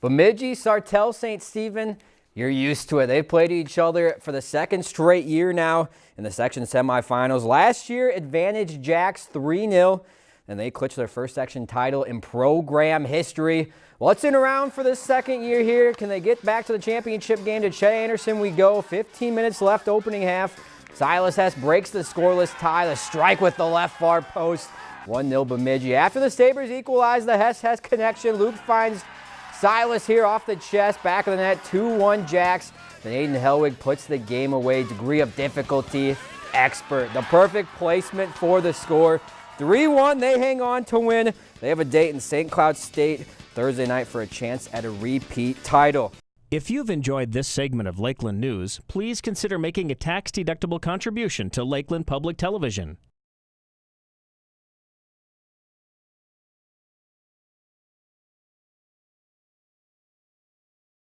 Bemidji, Sartell, St. Stephen, you're used to it. They've played each other for the second straight year now in the section semifinals. Last year, Advantage Jacks 3-0, and they clinched their first section title in program history. What's in around for this second year here? Can they get back to the championship game? To Chet Anderson we go. 15 minutes left opening half. Silas Hess breaks the scoreless tie. The strike with the left far post. 1-0 Bemidji. After the Sabres equalize the Hess-Hess connection, Luke finds Silas here off the chest, back of the net, 2-1 Jacks. Then Aiden Helwig puts the game away. Degree of difficulty, expert. The perfect placement for the score. 3-1, they hang on to win. They have a date in St. Cloud State Thursday night for a chance at a repeat title. If you've enjoyed this segment of Lakeland News, please consider making a tax-deductible contribution to Lakeland Public Television.